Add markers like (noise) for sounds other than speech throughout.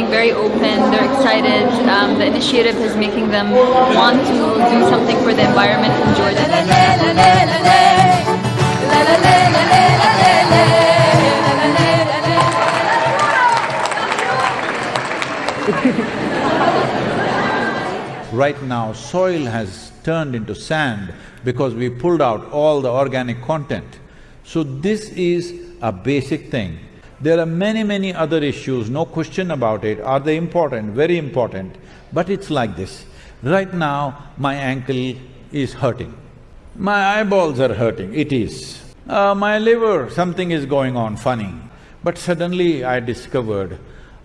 very open, they're excited. Um, the initiative is making them want to do something for the environment in Jordan. (laughs) Right now, soil has turned into sand because we pulled out all the organic content. So this is a basic thing. There are many, many other issues, no question about it. Are they important? Very important. But it's like this. Right now, my ankle is hurting. My eyeballs are hurting, it is. Uh, my liver, something is going on funny. But suddenly I discovered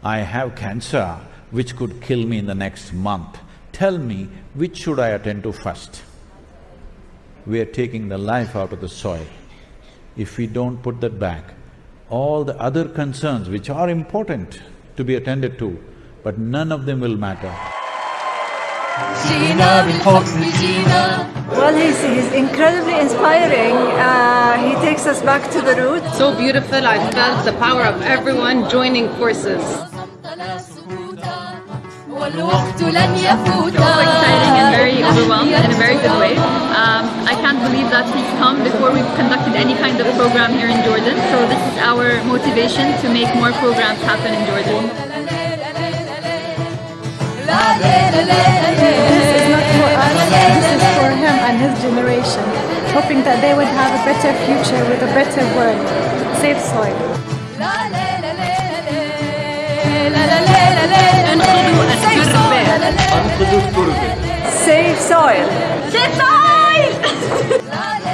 I have cancer which could kill me in the next month. Tell me, which should I attend to first? We are taking the life out of the soil. If we don't put that back, all the other concerns which are important to be attended to, but none of them will matter. Well, he's, he's incredibly inspiring. Uh, he takes us back to the roots. So beautiful, I felt the power of everyone joining forces. So exciting and very overwhelmed in a very good way that he's come before we conducted any kind of program here in Jordan. So this is our motivation to make more programs happen in Jordan. This is not for us, this is for him and his generation, hoping that they would have a better future with a better world, safe soil. Safe soil! Safe soil! (laughs) ¡La, la!